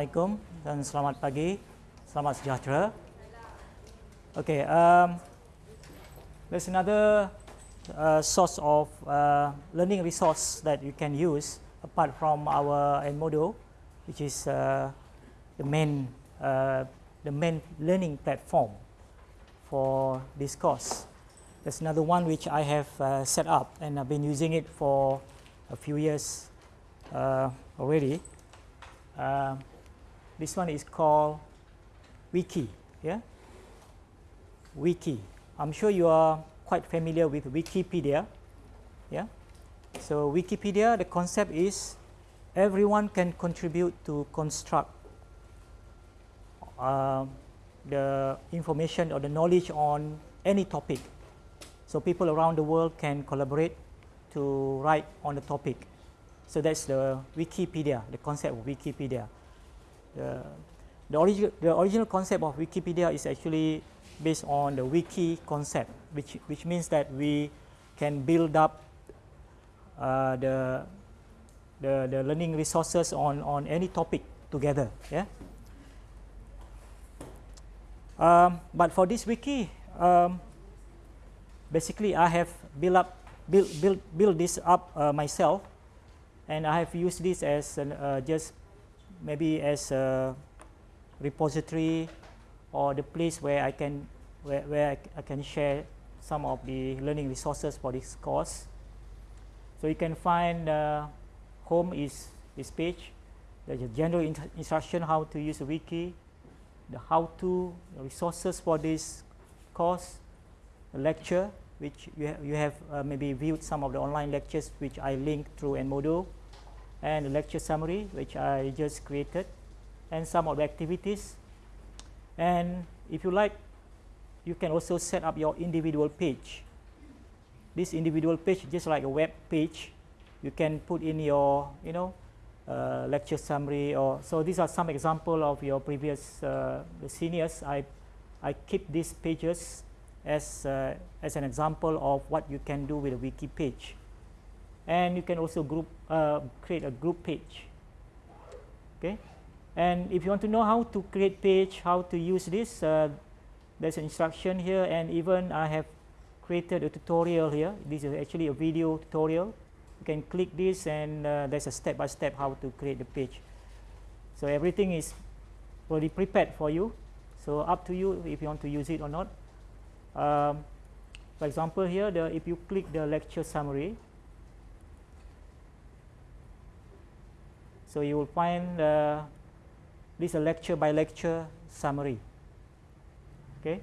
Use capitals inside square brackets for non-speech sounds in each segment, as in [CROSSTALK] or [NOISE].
Assalamualaikum dan selamat pagi, selamat sejahtera. Okay, um, there's another uh, source of uh, learning resource that you can use apart from our Edmodo, which is uh, the main uh, the main learning platform for this course. There's another one which I have uh, set up and I've been using it for a few years uh, already. Uh, this one is called Wiki. Yeah, Wiki. I'm sure you are quite familiar with Wikipedia. Yeah, so Wikipedia, the concept is everyone can contribute to construct uh, the information or the knowledge on any topic so people around the world can collaborate to write on the topic. So that's the Wikipedia, the concept of Wikipedia. The, the, origi the original concept of Wikipedia is actually based on the wiki concept, which, which means that we can build up uh, the, the, the learning resources on, on any topic together. Yeah? Um, but for this wiki, um, basically I have built up build build build this up uh, myself and I have used this as an, uh, just maybe as a repository or the place where I can where, where I, I can share some of the learning resources for this course. So you can find uh, home is this page, the general in instruction how to use a wiki, the how to resources for this course, the lecture, which you, ha you have uh, maybe viewed some of the online lectures which I linked through Edmodo, and lecture summary which I just created, and some of the activities. And if you like, you can also set up your individual page. This individual page, just like a web page, you can put in your, you know, uh, lecture summary or so these are some example of your previous uh, seniors I I keep these pages as, uh, as an example of what you can do with a wiki page. And you can also group, uh, create a group page. Okay? And if you want to know how to create page, how to use this, uh, there's an instruction here and even I have created a tutorial here. This is actually a video tutorial. You can click this and uh, there's a step-by-step -step how to create the page. So everything is already prepared for you. So up to you if you want to use it or not. Um, for example, here, the, if you click the lecture summary, so you will find uh, this a lecture by lecture summary. Okay,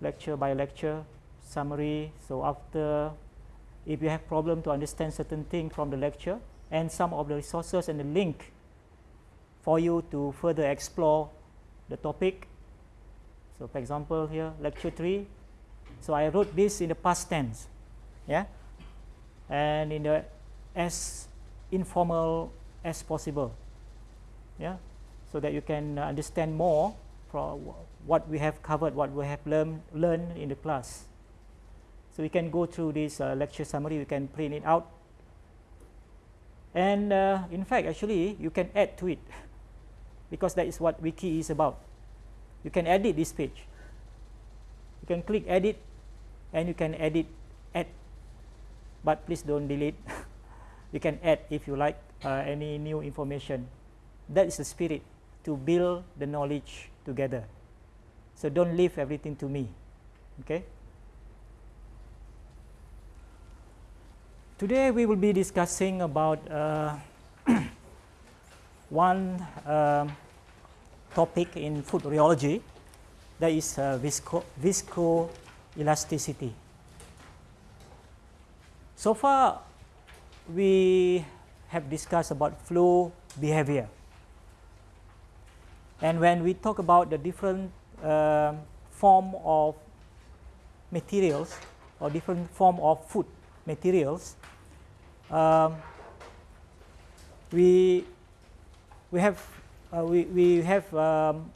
lecture by lecture summary. So after, if you have problem to understand certain thing from the lecture, and some of the resources and the link for you to further explore the topic. So for example here lecture 3 so I wrote this in the past tense. Yeah? And in the as informal as possible. Yeah? So that you can understand more from what we have covered what we have learned learned in the class. So we can go through this uh, lecture summary. We can print it out. And uh, in fact actually you can add to it [LAUGHS] because that is what wiki is about. You can edit this page. You can click edit and you can edit add. But please don't delete. [LAUGHS] You can add if you like uh, any new information. That is the spirit to build the knowledge together. So don't leave everything to me okay? Today we will be discussing about uh, [CLEARS THROAT] one um, topic in food rheology that is uh, visco viscoelasticity. So far we have discussed about flow behavior and when we talk about the different uh, form of materials or different form of food materials um, we we have uh, we, we have um,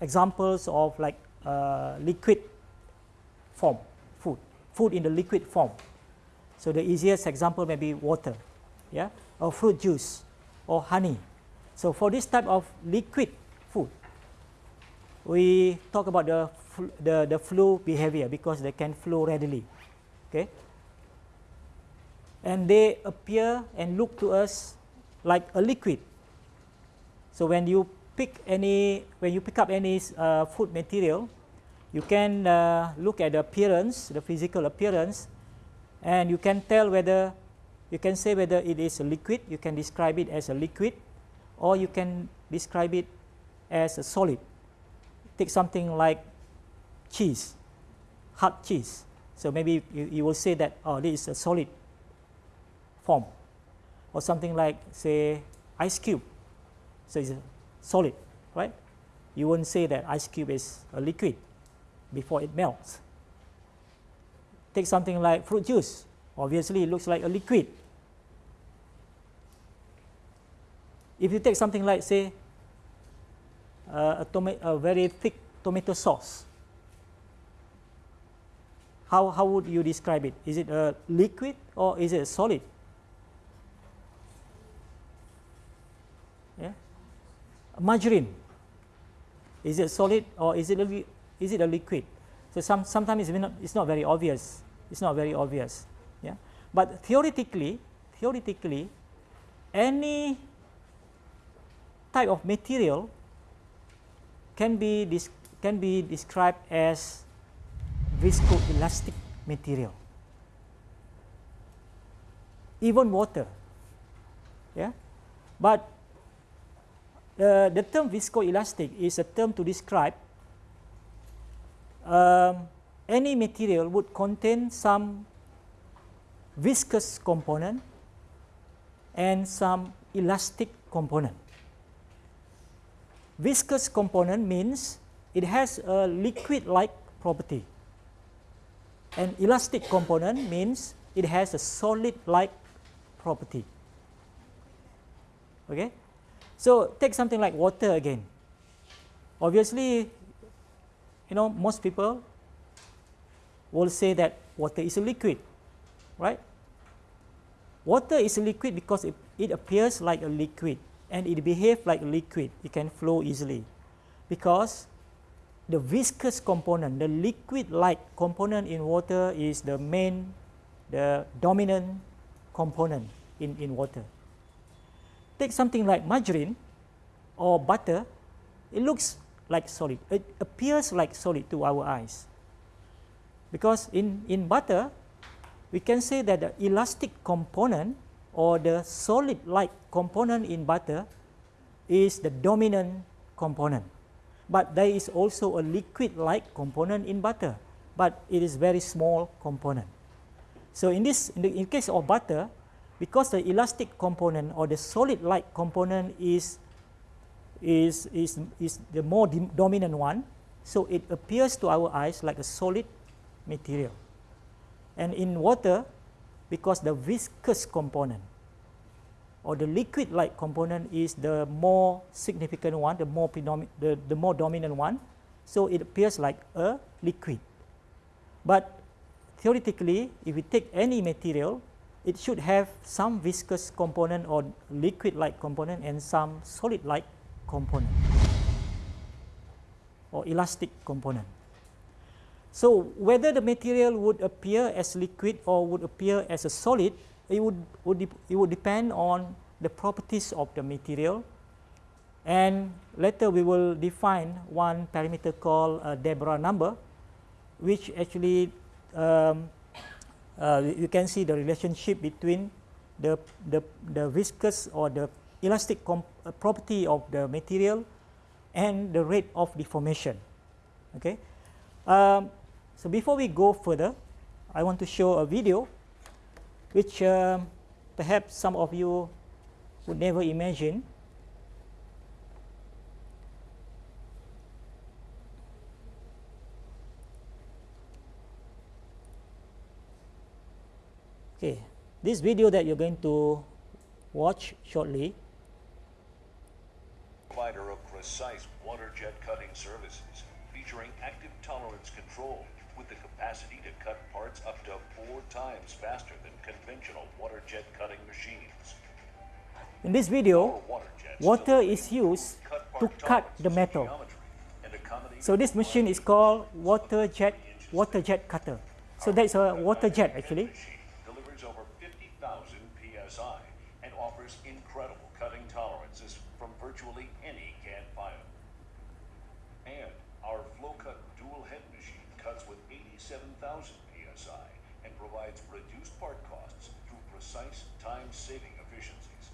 examples of like uh, liquid form food, food in the liquid form. So the easiest example may be water, yeah, or fruit juice or honey. So for this type of liquid food, we talk about the, the, the flow behavior because they can flow readily. Okay? And they appear and look to us like a liquid. So when you pick any, when you pick up any uh, food material, you can uh, look at the appearance, the physical appearance, and you can tell whether, you can say whether it is a liquid, you can describe it as a liquid, or you can describe it as a solid. Take something like cheese, hard cheese. So maybe you, you will say that, oh, this is a solid form. Or something like, say, ice cube. So it's a solid, right? You won't say that ice cube is a liquid before it melts. Take something like fruit juice. Obviously, it looks like a liquid. If you take something like, say, uh, a, a very thick tomato sauce, how, how would you describe it? Is it a liquid or is it a solid? Yeah? Margarine, is it solid or is it a, is it a liquid? So some, sometimes it's not, it's not very obvious. It's not very obvious. Yeah? But theoretically, theoretically, any type of material can be, can be described as viscoelastic material. Even water. Yeah? But uh, the term viscoelastic is a term to describe um, any material would contain some viscous component and some elastic component. Viscous component means it has a liquid-like property. And elastic component means it has a solid-like property. Okay? So take something like water again. Obviously, you know, most people will say that water is a liquid, right? Water is a liquid because it, it appears like a liquid and it behaves like liquid. It can flow easily because the viscous component, the liquid-like component in water is the main, the dominant component in, in water. Take something like margarine or butter, it looks like solid. It appears like solid to our eyes. Because in, in butter, we can say that the elastic component or the solid-like component in butter is the dominant component. But there is also a liquid-like component in butter, but it is very small component. So in this, in the in case of butter, because the elastic component or the solid-like component is is, is, is the more dominant one. So it appears to our eyes like a solid material. And in water, because the viscous component or the liquid-like component is the more significant one, the more, the, the more dominant one, so it appears like a liquid. But theoretically, if we take any material, it should have some viscous component or liquid-like component and some solid-like component or elastic component. So whether the material would appear as liquid or would appear as a solid, it would, would it would depend on the properties of the material. And later we will define one parameter called a Deborah number, which actually um, uh, you can see the relationship between the, the, the viscous or the elastic uh, property of the material and the rate of deformation. Okay. Um, so before we go further, I want to show a video which um, perhaps some of you would never imagine. Okay, this video that you're going to watch shortly provider of precise water jet cutting services featuring active tolerance control with the capacity to cut parts up to four times faster than conventional water jet cutting machines. In this video, water water is used to cut the metal. So this machine is called water jet water jet cutter. So that's a water jet actually. Delivers over 50,000 psi and offers incredible cutting tolerances from virtually any CAD file. And our flow cut dual head machine cuts with 87,000 psi and provides reduced part costs through precise time-saving efficiencies.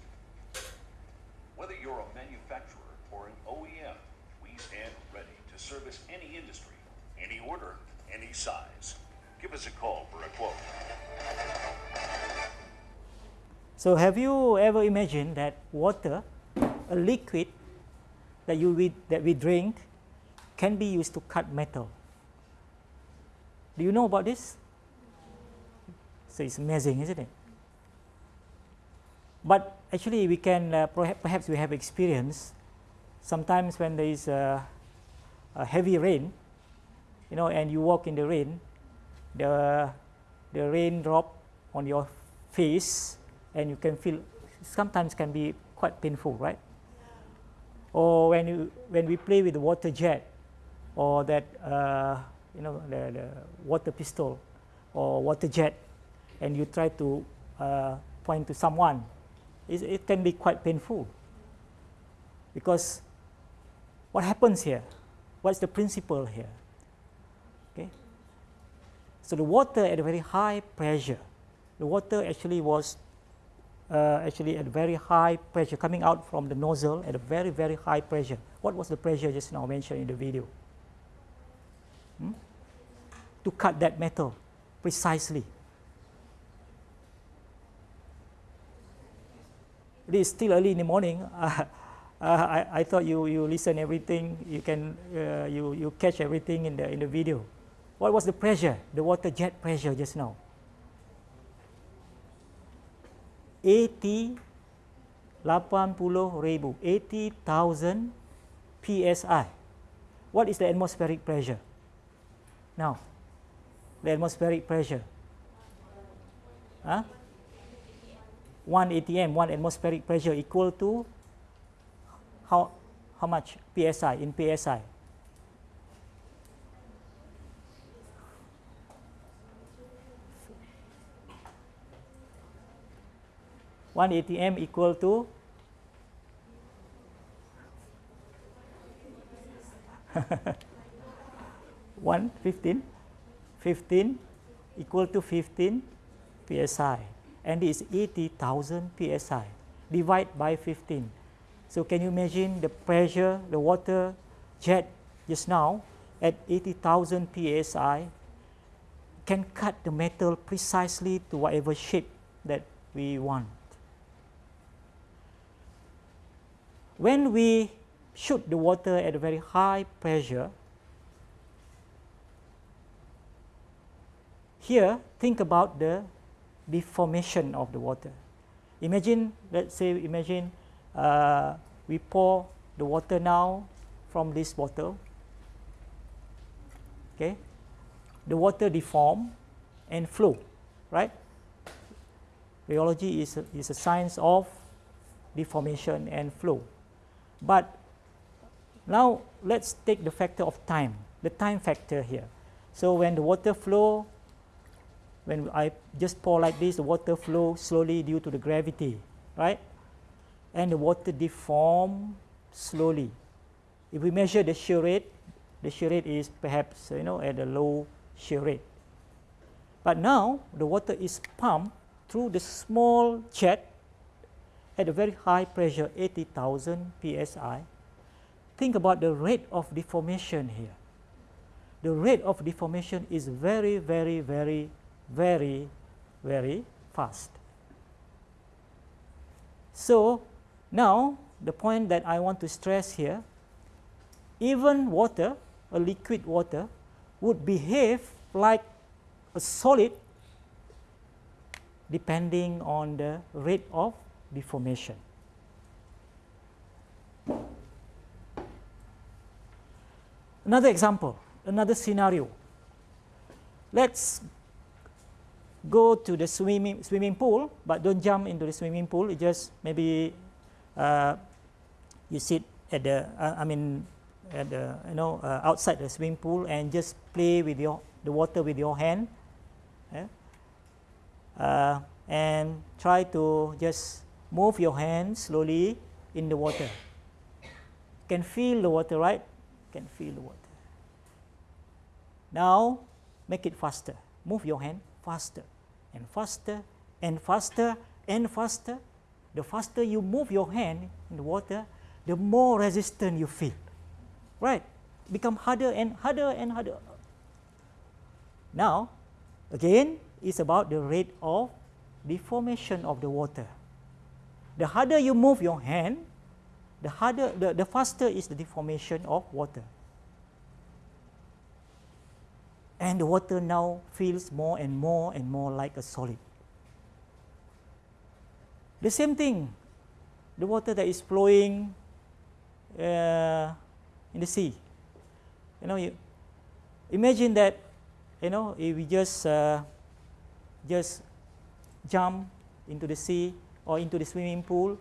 Whether you're a manufacturer or an OEM, we stand ready to service any industry, any order, any size. Give us a call for a quote. So have you ever imagined that water, a liquid that you we, that we drink, can be used to cut metal? Do you know about this? So it's amazing, isn't it? But actually, we can uh, perhaps we have experience. Sometimes when there is a heavy rain, you know, and you walk in the rain, the the rain drop on your face, and you can feel sometimes can be quite painful, right? Or when you when we play with the water jet, or that uh, you know the, the water pistol, or water jet, and you try to uh, point to someone, it, it can be quite painful. Because what happens here? What's the principle here? So the water at a very high pressure, the water actually was uh, actually at very high pressure coming out from the nozzle at a very very high pressure. What was the pressure just now mentioned in the video? Hmm? To cut that metal precisely. It is still early in the morning. Uh, [LAUGHS] I, I thought you, you listen everything, you can uh, you, you catch everything in the in the video. What was the pressure, the water jet pressure just now? 80 ribu, 80,000 psi. What is the atmospheric pressure? Now, the atmospheric pressure. Huh? 1 atm, 1 atmospheric pressure equal to how, how much psi in psi? One ATM equal to [LAUGHS] one fifteen, fifteen equal to fifteen psi and is 80,000 psi. Divide by 15. So can you imagine the pressure, the water jet just now at 80,000 psi can cut the metal precisely to whatever shape that we want. When we shoot the water at a very high pressure, here think about the deformation of the water. Imagine, let's say, imagine uh, we pour the water now from this bottle. Okay, the water deform and flow, right? Rheology is a, is a science of deformation and flow. But now let's take the factor of time, the time factor here. So when the water flow when I just pour like this, the water flow slowly due to the gravity, right? And the water deform slowly. If we measure the shear rate, the shear rate is perhaps you know at a low shear rate. But now the water is pumped through the small jet at a very high pressure, 80,000 psi. Think about the rate of deformation here. The rate of deformation is very, very, very very, very fast. So now the point that I want to stress here, even water, a liquid water, would behave like a solid depending on the rate of deformation. Another example, another scenario. Let's go to the swimming, swimming pool, but don't jump into the swimming pool. just maybe uh, you sit at the uh, I mean at the you know uh, outside the swimming pool and just play with your the water with your hand yeah? uh, and try to just move your hand slowly in the water. Can feel the water right? Can feel the water. Now make it faster. Move your hand faster and faster and faster and faster. The faster you move your hand in the water the more resistant you feel. Right? Become harder and harder and harder. Now again it's about the rate of deformation of the water the harder you move your hand the harder the, the faster is the deformation of water and the water now feels more and more and more like a solid the same thing the water that is flowing uh, in the sea. You know, you imagine that, you know, if we just uh, just jump into the sea or into the swimming pool,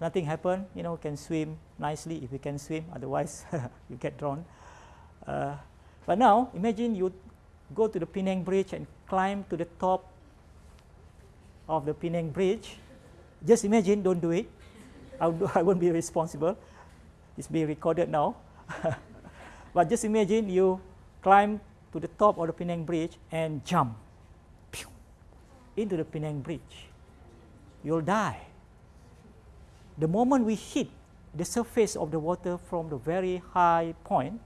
nothing happen. You know, can swim nicely if you can swim. Otherwise, [LAUGHS] you get drowned. Uh, but now, imagine you go to the Penang Bridge and climb to the top of the Penang Bridge. Just imagine, don't do it. I, [LAUGHS] I won't be responsible. It's being recorded now. [LAUGHS] but just imagine you climb to the top of the Penang Bridge and jump into the Penang Bridge. You'll die. The moment we hit the surface of the water from the very high point,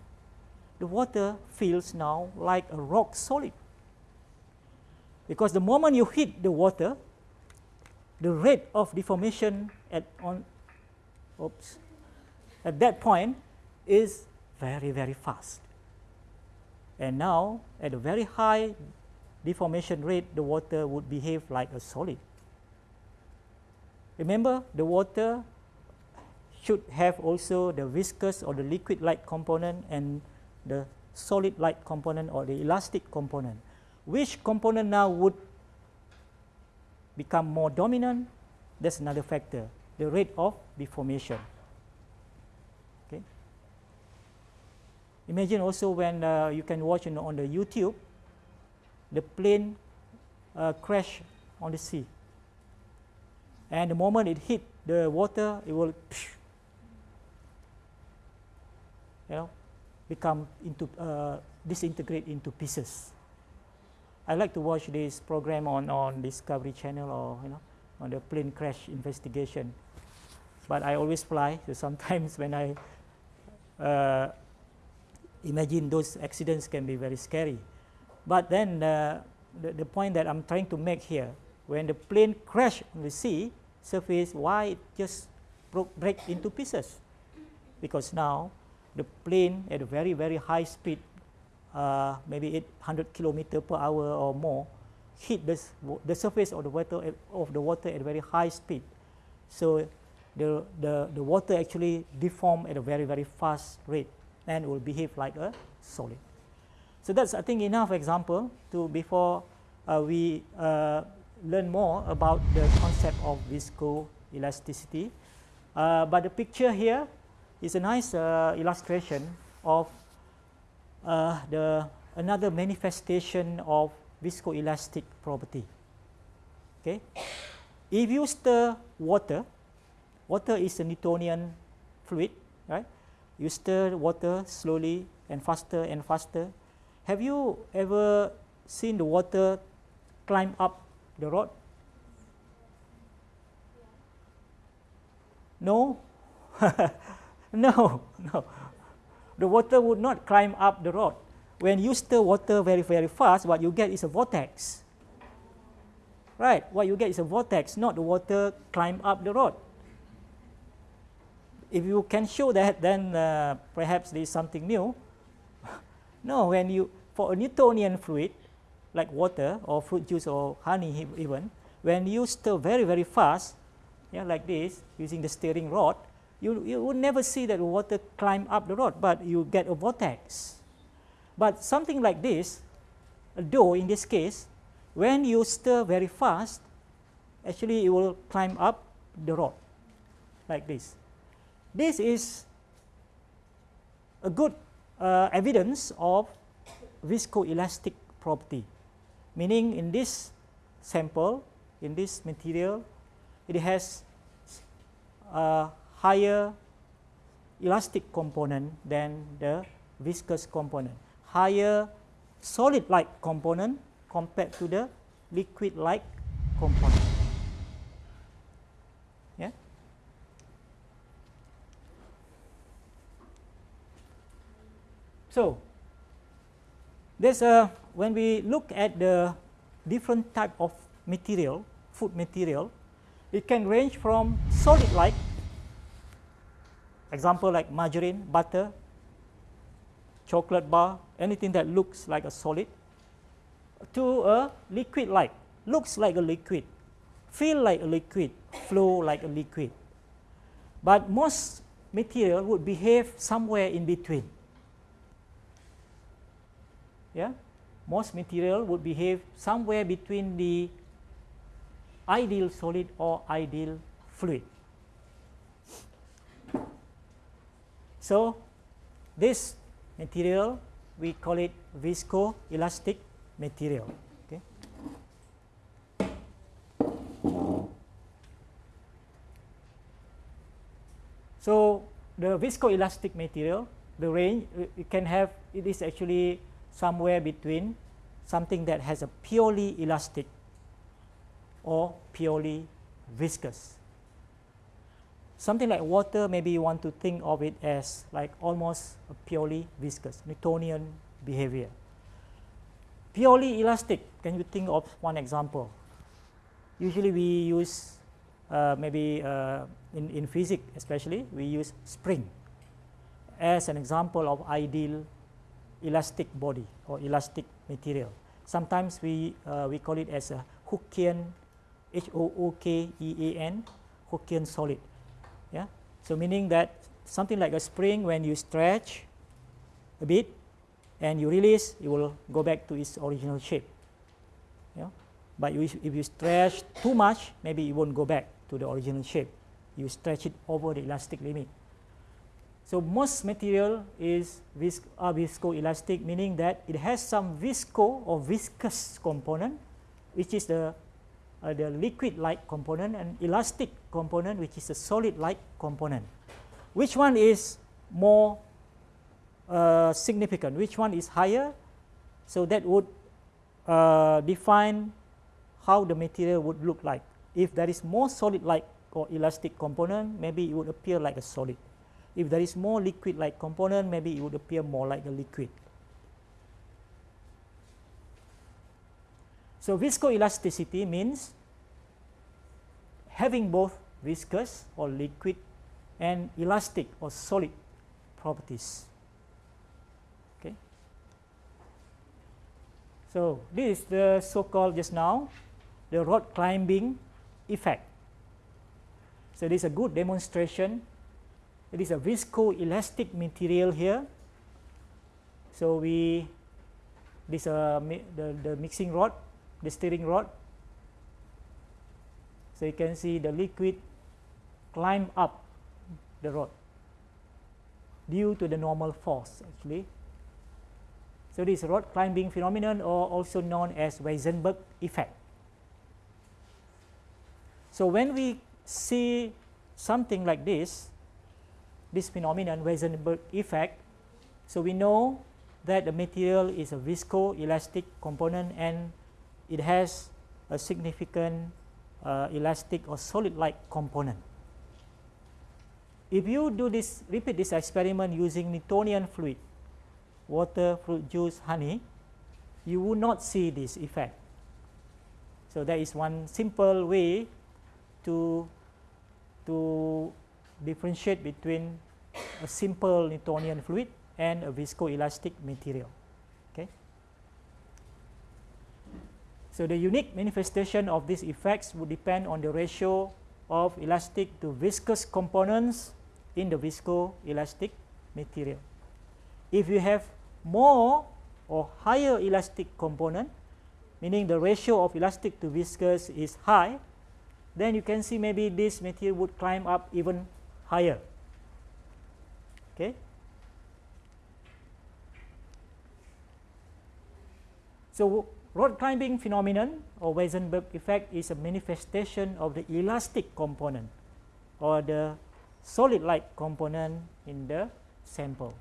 the water feels now like a rock solid. Because the moment you hit the water, the rate of deformation at on oops, at that point is very, very fast. And now, at a very high deformation rate, the water would behave like a solid. Remember, the water should have also the viscous or the liquid-like component and the solid-like component or the elastic component. Which component now would become more dominant? That's another factor, the rate of deformation. Okay. Imagine also when uh, you can watch you know, on the YouTube, the plane uh, crash on the sea. And the moment it hit the water, it will you know, become into uh, disintegrate into pieces. I like to watch this program on, on Discovery Channel or you know on the plane crash investigation. But I always fly, so [LAUGHS] sometimes when I uh, imagine those accidents can be very scary. But then uh, the, the point that I'm trying to make here, when the plane crashed on the sea surface, why it just broke, break into pieces? Because now the plane at a very, very high speed, uh, maybe 800 kilometer per hour or more, hit this, the surface of the water at, of the water at very high speed. So the, the, the water actually deformed at a very, very fast rate and will behave like a solid. So that's I think enough example to before uh, we uh, learn more about the concept of viscoelasticity. Uh, but the picture here is a nice uh, illustration of uh, the another manifestation of viscoelastic property. Okay, if you stir water, water is a Newtonian fluid, right? you stir water slowly and faster and faster. Have you ever seen the water climb up the rod? No? [LAUGHS] no, no. The water would not climb up the rod. When you stir water very, very fast, what you get is a vortex. Right? What you get is a vortex, not the water climb up the rod if you can show that, then uh, perhaps there is something new. [LAUGHS] no, when you, for a Newtonian fluid, like water or fruit juice or honey even, when you stir very, very fast, yeah, like this, using the stirring rod, you, you would never see that water climb up the rod, but you get a vortex. But something like this, a dough in this case, when you stir very fast, actually it will climb up the rod, like this. This is a good uh, evidence of viscoelastic property, meaning in this sample, in this material, it has a higher elastic component than the viscous component, higher solid-like component compared to the liquid-like component. Yeah. So, there's a when we look at the different type of material, food material, it can range from solid-like, example like margarine, butter, chocolate bar, anything that looks like a solid, to a liquid-like, looks like a liquid, feel like a liquid, flow like a liquid. But most material would behave somewhere in between. Yeah? Most material would behave somewhere between the ideal solid or ideal fluid. So, this material we call it viscoelastic material. Okay. So the viscoelastic material, the range it can have it is actually somewhere between something that has a purely elastic or purely viscous. Something like water, maybe you want to think of it as like almost a purely viscous, Newtonian behavior. Purely elastic, can you think of one example? Usually we use uh, maybe uh, in, in physics especially, we use spring as an example of ideal elastic body or elastic material. Sometimes we, uh, we call it as a Hookean, H-O-O-K-E-A-N, Hookean solid. Yeah? So meaning that something like a spring when you stretch a bit and you release, it will go back to its original shape. Yeah? But you, if you stretch too much, maybe it won't go back to the original shape. You stretch it over the elastic limit. So most material is vis are viscoelastic, meaning that it has some visco or viscous component, which is the uh, the liquid-like component, and elastic component, which is a solid-like component. Which one is more uh, significant? Which one is higher? So that would uh, define how the material would look like. If there is more solid-like or elastic component, maybe it would appear like a solid. If there is more liquid-like component, maybe it would appear more like a liquid. So viscoelasticity means having both viscous or liquid and elastic or solid properties. Okay. So this is the so-called just now the rock climbing effect. So this is a good demonstration it is a viscoelastic material here. So we this uh, the, the mixing rod, the stirring rod. So you can see the liquid climb up the rod due to the normal force actually. So this rod climbing phenomenon or also known as Weissenberg effect. So when we see something like this, this phenomenon, Weissenberg effect. So we know that the material is a viscoelastic component and it has a significant uh, elastic or solid-like component. If you do this, repeat this experiment using Newtonian fluid, water, fruit juice, honey, you will not see this effect. So that is one simple way to, to differentiate between a simple Newtonian fluid and a viscoelastic material. Okay. So the unique manifestation of these effects would depend on the ratio of elastic to viscous components in the viscoelastic material. If you have more or higher elastic component, meaning the ratio of elastic to viscous is high, then you can see maybe this material would climb up even higher Okay. So rod climbing phenomenon or Weissenberg effect is a manifestation of the elastic component or the solid-like component in the sample.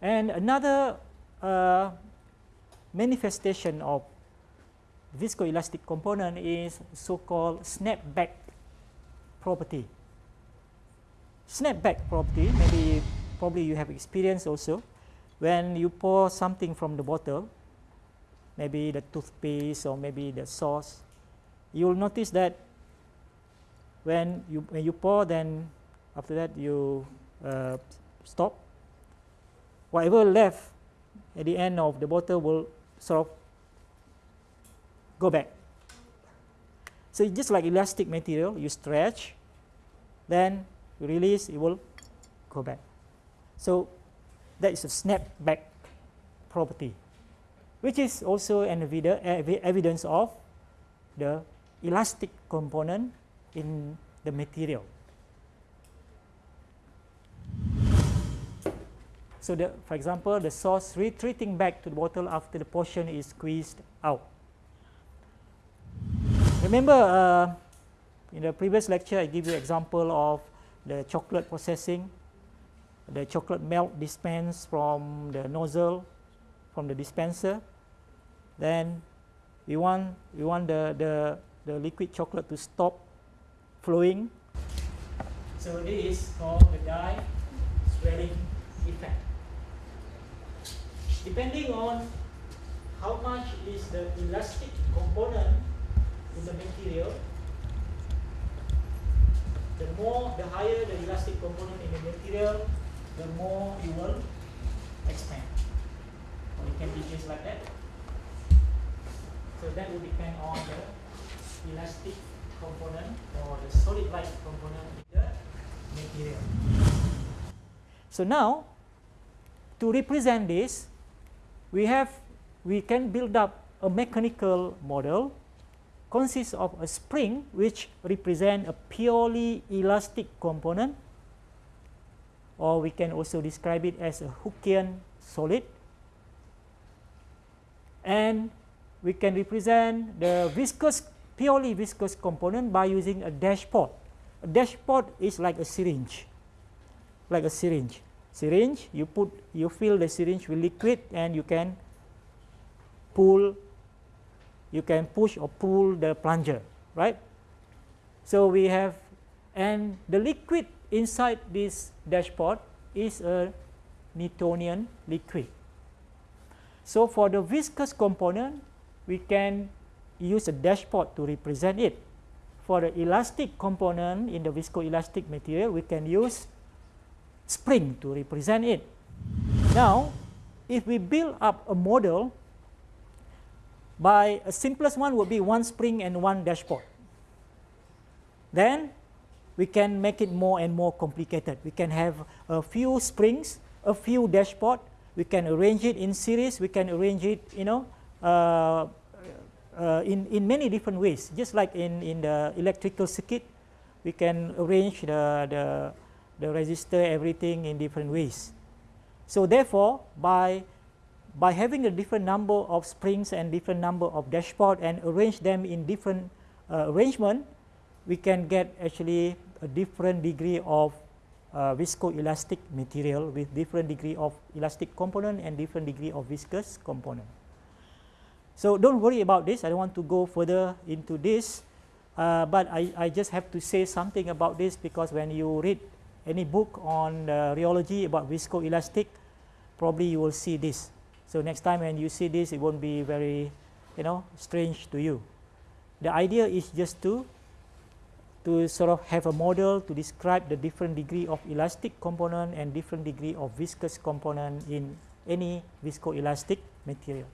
And another uh, manifestation of viscoelastic component is so-called snapback property. Snapback property, maybe probably you have experience also, when you pour something from the bottle, maybe the toothpaste or maybe the sauce, you will notice that when you, when you pour then after that you uh, stop, whatever left at the end of the bottle will sort of go back. So just like elastic material, you stretch, then you release, it will go back. So that is a snapback property, which is also an evidence of the elastic component in the material. So, the, for example, the sauce retreating back to the bottle after the portion is squeezed out. Remember, uh, in the previous lecture, I give you example of the chocolate processing, the chocolate melt dispensed from the nozzle, from the dispenser. Then we want we want the the the liquid chocolate to stop flowing. So this is called the die swelling effect. Depending on how much is the elastic component in the material, the more, the higher the elastic component in the material, the more you will expand. Or it can be just like that. So that will depend on the elastic component or the solid-like component in the material. So now, to represent this, we have we can build up a mechanical model consists of a spring which represent a purely elastic component or we can also describe it as a Hookean solid and we can represent the viscous purely viscous component by using a dashpot. A dashpot is like a syringe like a syringe. Syringe you put you fill the syringe with liquid and you can pull you can push or pull the plunger, right? So we have, and the liquid inside this dashpot is a Newtonian liquid. So for the viscous component, we can use a dashpot to represent it. For the elastic component in the viscoelastic material, we can use spring to represent it. Now, if we build up a model by a simplest one would be one spring and one dashpot. Then we can make it more and more complicated. We can have a few springs, a few dashpot. We can arrange it in series. We can arrange it, you know, uh, uh, in in many different ways. Just like in in the electrical circuit, we can arrange the the the resistor everything in different ways. So therefore, by by having a different number of springs and different number of dashpot and arrange them in different uh, arrangement, we can get actually a different degree of uh, viscoelastic material with different degree of elastic component and different degree of viscous component. So don't worry about this. I don't want to go further into this, uh, but I, I just have to say something about this because when you read any book on uh, rheology about viscoelastic, probably you will see this. So next time when you see this, it won't be very, you know, strange to you. The idea is just to, to sort of have a model to describe the different degree of elastic component and different degree of viscous component in any viscoelastic material.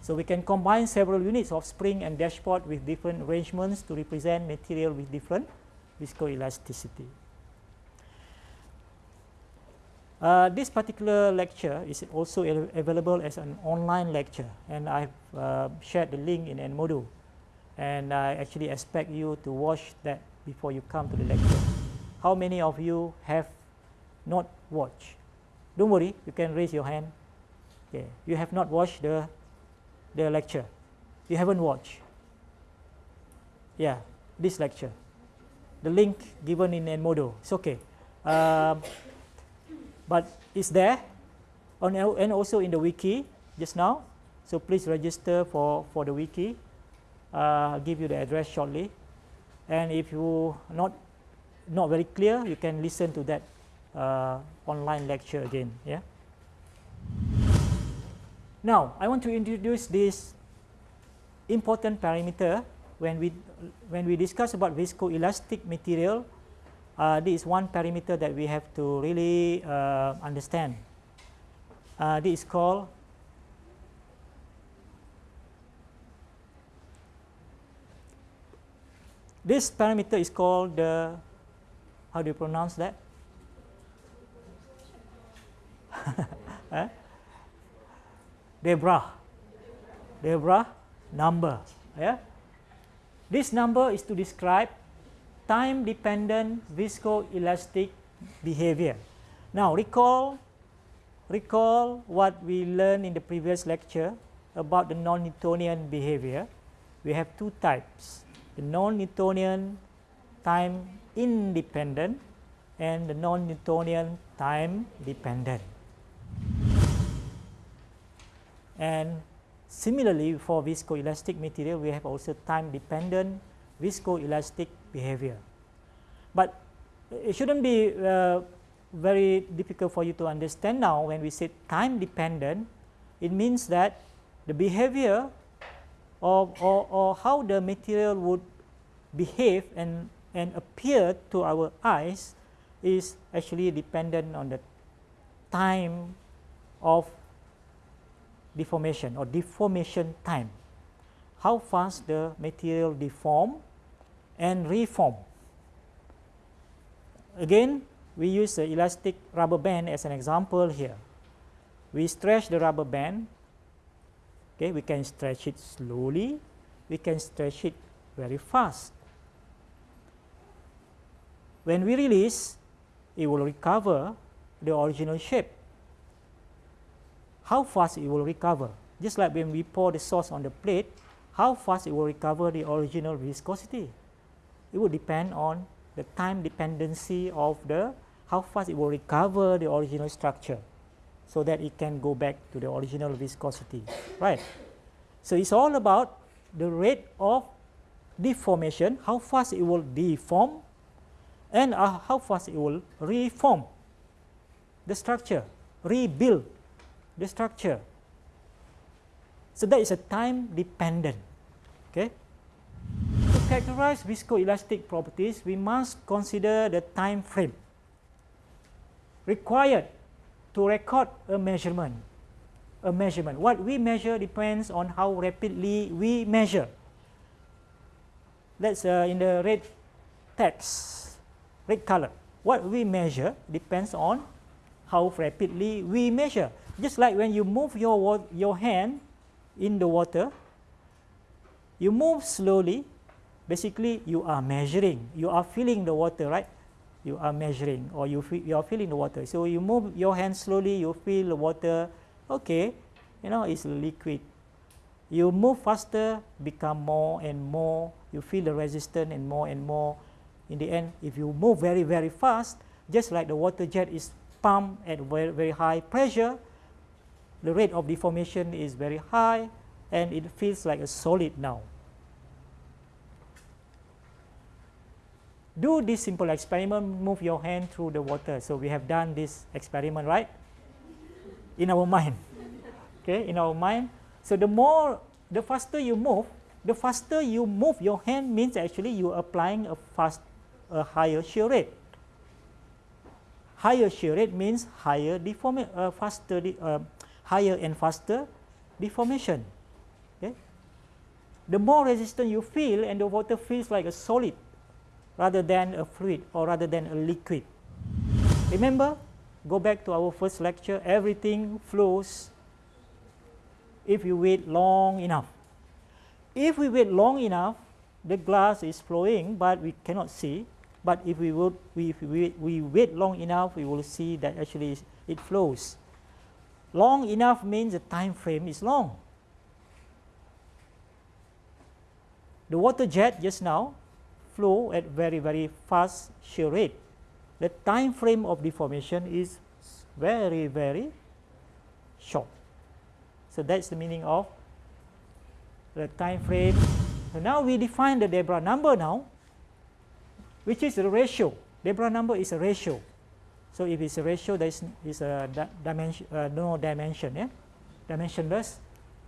So we can combine several units of spring and dashpot with different arrangements to represent material with different viscoelasticity. Uh, this particular lecture is also available as an online lecture and I've uh, shared the link in Edmodo and I actually expect you to watch that before you come to the lecture. how many of you have not watched? Don't worry, you can raise your hand. Okay. You have not watched the, the lecture. You haven't watched. Yeah, this lecture. The link given in Edmodo. It's okay. Um, but it's there on, and also in the wiki just now. So please register for, for the wiki. Uh, I'll give you the address shortly. And if you not not very clear, you can listen to that uh, online lecture again. Yeah. Now I want to introduce this important parameter when we when we discuss about viscoelastic material. Uh, this is one parameter that we have to really uh, understand. Uh, this is called this parameter is called the how do you pronounce that? [LAUGHS] eh? Deborah. Deborah number. Yeah. This number is to describe time dependent viscoelastic behavior. Now recall recall what we learned in the previous lecture about the non-Newtonian behavior. We have two types, the non-Newtonian time independent and the non-Newtonian time dependent. And similarly for viscoelastic material we have also time dependent viscoelastic behavior. But it shouldn't be uh, very difficult for you to understand now when we say time dependent it means that the behavior of or, or how the material would behave and and appear to our eyes is actually dependent on the time of deformation or deformation time. How fast the material deform and reform. Again, we use the elastic rubber band as an example here. We stretch the rubber band. Okay, we can stretch it slowly. We can stretch it very fast. When we release, it will recover the original shape. How fast it will recover? Just like when we pour the sauce on the plate, how fast it will recover the original viscosity? It will depend on the time dependency of the how fast it will recover the original structure so that it can go back to the original viscosity, right? So it's all about the rate of deformation, how fast it will deform and uh, how fast it will reform the structure, rebuild the structure. So that is a time dependent. Okay. Characterize viscoelastic properties, we must consider the time frame required to record a measurement. A measurement. What we measure depends on how rapidly we measure. That's uh, in the red text red color. What we measure depends on how rapidly we measure. Just like when you move your, your hand in the water, you move slowly, basically you are measuring, you are feeling the water, right? You are measuring or you, feel, you are feeling the water. So you move your hand slowly, you feel the water, okay, you know, it's liquid. You move faster, become more and more, you feel the resistance and more and more, in the end, if you move very, very fast, just like the water jet is pumped at very, very high pressure, the rate of deformation is very high and it feels like a solid now. Do this simple experiment, move your hand through the water. So we have done this experiment, right? In our mind. Okay, in our mind. So the more, the faster you move, the faster you move your hand means actually you are applying a fast a higher shear rate. Higher shear rate means higher deformation, uh, faster, uh, higher and faster deformation. Okay? The more resistance you feel and the water feels like a solid rather than a fluid or rather than a liquid. Remember, go back to our first lecture, everything flows if you wait long enough. If we wait long enough, the glass is flowing but we cannot see, but if we, would, we, if we, we wait long enough, we will see that actually it flows. Long enough means the time frame is long. The water jet just now flow at very, very fast shear rate. The time frame of deformation is very, very short. So that's the meaning of the time frame. So now we define the Deborah number now, which is the ratio. Deborah number is a ratio. So if it's a ratio, there is, is a dimension, uh, no dimension, yeah? dimensionless.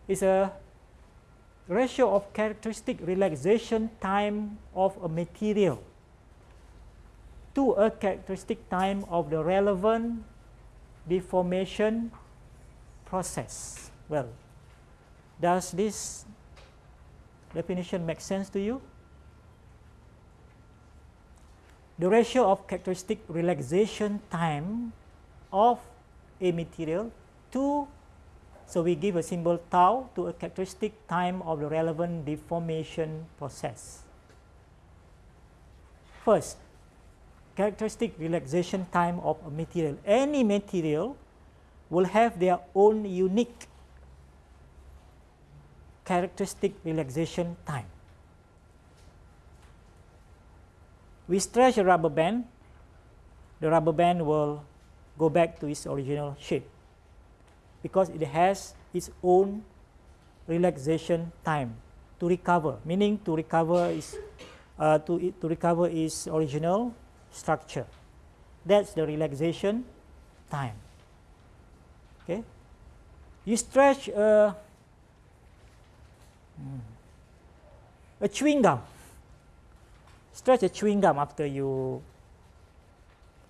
It's a ratio of characteristic relaxation time of a material to a characteristic time of the relevant deformation process. Well, does this definition make sense to you? The ratio of characteristic relaxation time of a material to so we give a symbol tau to a characteristic time of the relevant deformation process. First, characteristic relaxation time of a material. Any material will have their own unique characteristic relaxation time. We stretch a rubber band, the rubber band will go back to its original shape because it has its own relaxation time to recover, meaning to recover is uh, to, to recover its original structure. That's the relaxation time. Okay, you stretch a, a chewing gum. Stretch a chewing gum after you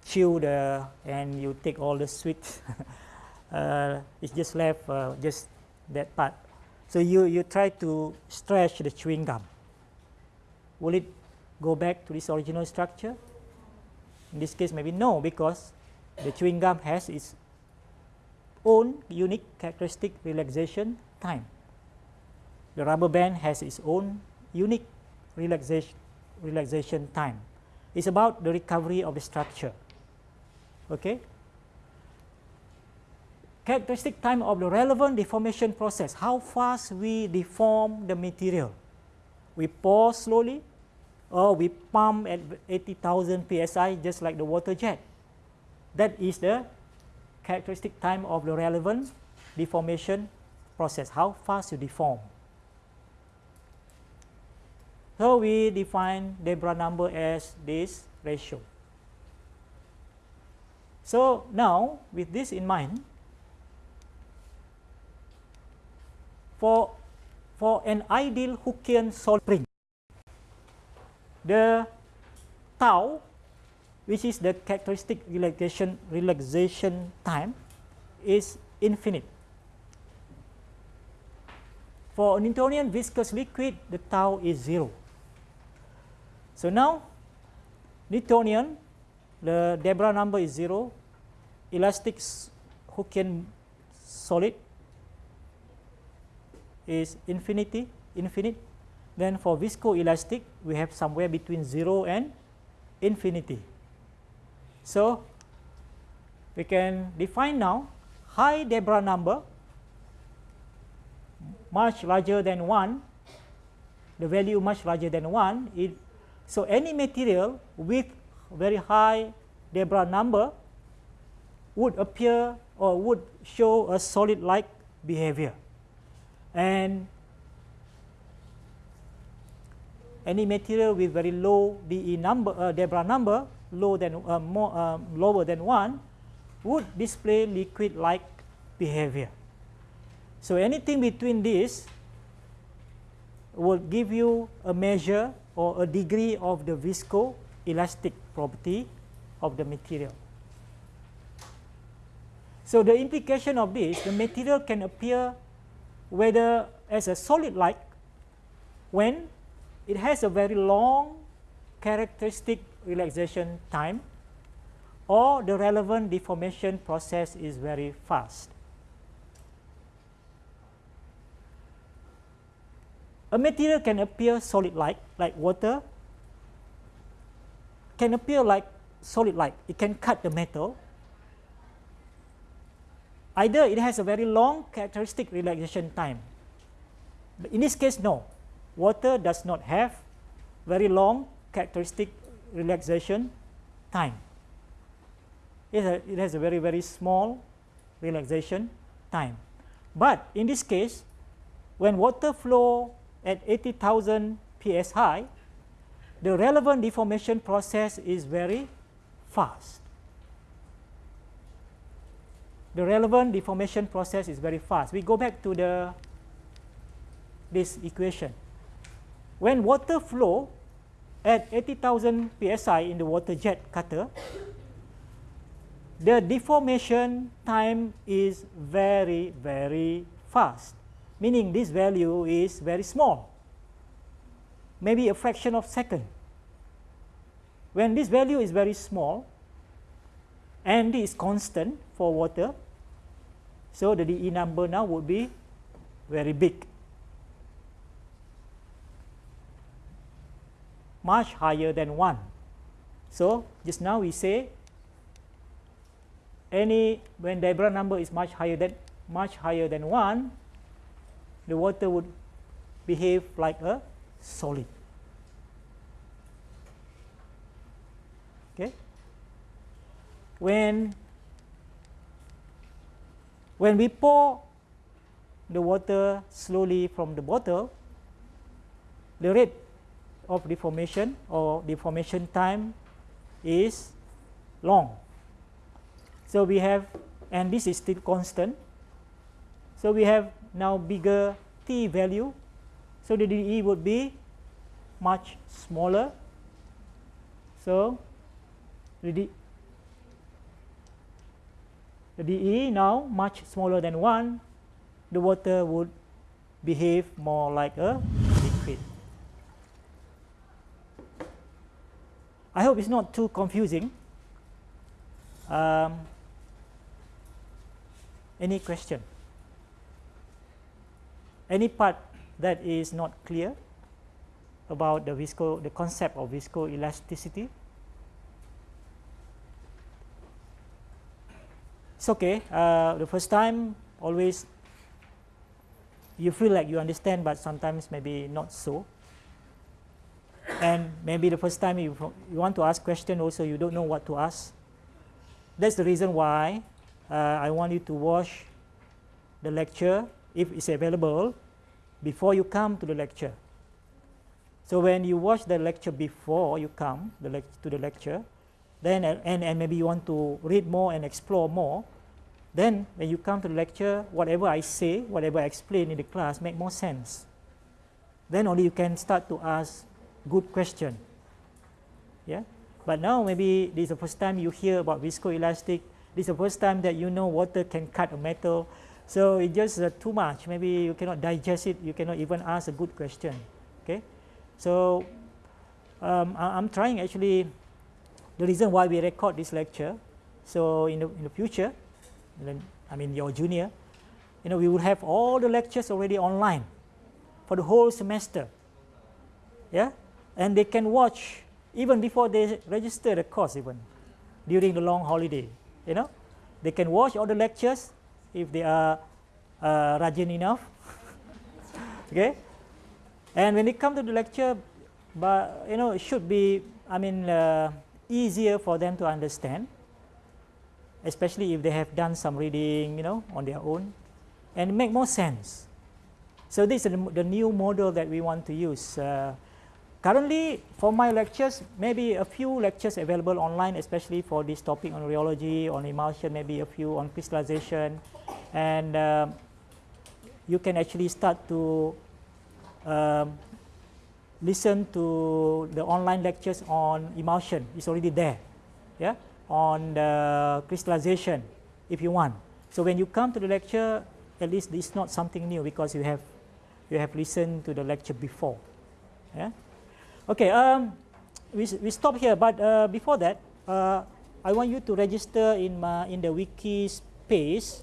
chew the and you take all the sweet [LAUGHS] uh, it's just left uh, just that part. So you, you try to stretch the chewing gum. Will it go back to this original structure? In this case, maybe no, because the chewing gum has its own unique characteristic relaxation time. The rubber band has its own unique relaxation, relaxation time. It's about the recovery of the structure. Okay? Characteristic time of the relevant deformation process, how fast we deform the material. We pour slowly or we pump at 80,000 psi just like the water jet. That is the characteristic time of the relevant deformation process, how fast you deform. So we define Deborah number as this ratio. So now with this in mind, for, for an ideal Hookean solid spring. The tau, which is the characteristic relaxation, relaxation time, is infinite. For a Newtonian viscous liquid, the tau is 0. So now, Newtonian, the Deborah number is 0, elastic Hookean solid is infinity, infinite. Then for viscoelastic, we have somewhere between 0 and infinity. So we can define now high Deborah number much larger than 1, the value much larger than 1. It, so any material with very high Deborah number would appear or would show a solid-like behavior and any material with very low DE number, uh, Deborah number, low than, uh, more, uh, lower than 1, would display liquid-like behavior. So anything between this will give you a measure or a degree of the viscoelastic property of the material. So the implication of this, the material can appear whether as a solid like when it has a very long characteristic relaxation time or the relevant deformation process is very fast. A material can appear solid like, like water, can appear like solid-like. It can cut the metal. Either it has a very long characteristic relaxation time. But in this case, no. Water does not have very long characteristic relaxation time. It has, a, it has a very, very small relaxation time. But in this case, when water flow at 80,000 psi, the relevant deformation process is very fast. The relevant deformation process is very fast. We go back to the this equation. When water flow at 80,000 psi in the water jet cutter, the deformation time is very, very fast, meaning this value is very small, maybe a fraction of second. When this value is very small and is constant for water, so the dE number now would be very big. much higher than 1. So, just now we say any when Deborah number is much higher than much higher than 1, the water would behave like a solid. Okay? When when we pour the water slowly from the bottle, the rate of deformation or deformation time is long. So we have, and this is still constant. So we have now bigger t value. So the dE would be much smaller. So the, the dE now much smaller than 1, the water would behave more like a liquid. I hope it's not too confusing. Um, any question? Any part that is not clear about the visco, the concept of viscoelasticity? It's okay. Uh, the first time, always you feel like you understand, but sometimes maybe not so and maybe the first time you, you want to ask question also you don't know what to ask. That's the reason why uh, I want you to watch the lecture if it's available before you come to the lecture. So when you watch the lecture before you come the to the lecture, then and, and maybe you want to read more and explore more, then when you come to the lecture, whatever I say, whatever I explain in the class make more sense. Then only you can start to ask good question. Yeah, but now maybe this is the first time you hear about viscoelastic. This is the first time that you know water can cut a metal. So it's just uh, too much. Maybe you cannot digest it. You cannot even ask a good question. Okay, so um, I, am trying actually. The reason why we record this lecture, so in the in the future, I mean your junior, you know, we will have all the lectures already online for the whole semester. Yeah, and they can watch even before they register the course even during the long holiday you know? They can watch all the lectures if they are uh, rajin enough. [LAUGHS] Okay? And when they come to the lecture but you know it should be i mean uh, easier for them to understand especially if they have done some reading you know on their own and make more sense so this is the, the new model that we want to use uh, Currently, for my lectures, maybe a few lectures available online, especially for this topic on rheology, on emulsion, maybe a few on crystallization. And um, you can actually start to um, listen to the online lectures on emulsion. It's already there, yeah, on the crystallization, if you want. So when you come to the lecture, at least it's not something new because you have you have listened to the lecture before, yeah. Okay, um, we, we stop here, but uh, before that, uh, I want you to register in, my, in the wiki space.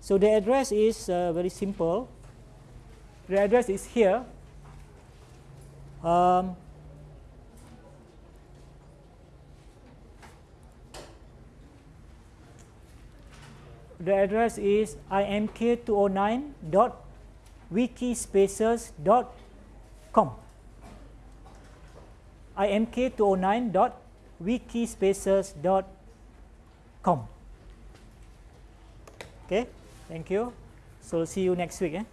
So the address is uh, very simple. The address is here. Um, the address is imk209.wikispaces.com imk209.wikispaces.com okay thank you. So see you next week eh?